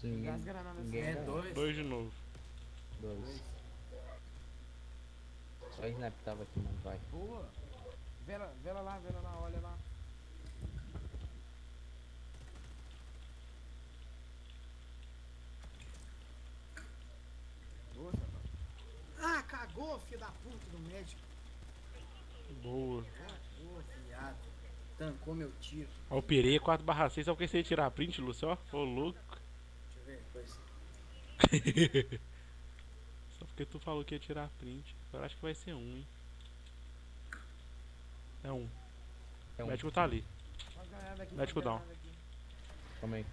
Sim. Gás granada assim. É, dois. Dois de novo. Dois. Só snap tava aqui, mano. Vai. Boa. Vela, vela lá, vela lá, olha lá. Boa. Ah, cagou, filho da puta do médico. Boa. Cagou, fiado. Tancou meu tiro. Ó, o Pereira 4 barra 6, só porque você ia tirar a print, Lúcio, ó. Ô, louco. Ver, coisa. Só porque tu falou que ia tirar a print. Agora acho que vai ser um, hein. É um. É O um. médico tá ali. Aqui, Médico down. Calma aí.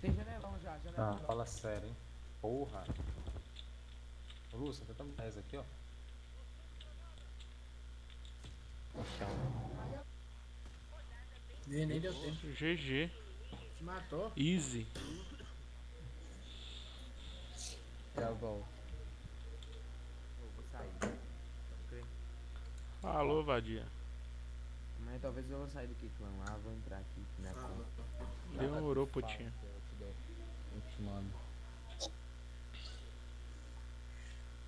Tem janelão já, janelão. Ah, fala sério, hein? Porra. Ô, Lúcio, tá tamo 10 aqui, ó. No chão. Nem, nem deu tempo. GG. Se matou. Easy. Travou. Eu vou sair. Falou, vadia. Mas talvez eu vou sair do Kiklan lá, vou entrar aqui na Ah, conta. Demorou, putinha. eu te te mando.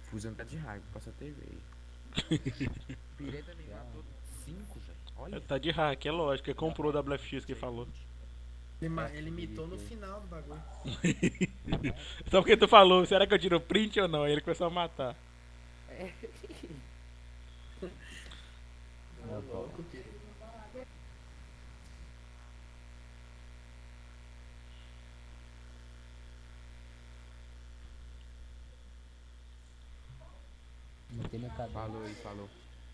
Fusão tá de raiva, passa a TV aí. Pirei também matou 5, velho. Olha. Tá de hack, é lógico. Ele comprou o WFX que ele falou. Ele, ele mitou no final do bagulho. Só porque tu falou, será que eu tiro print ou não? Aí ele começou a matar. Eu tô. Louco. Falou aí, falou.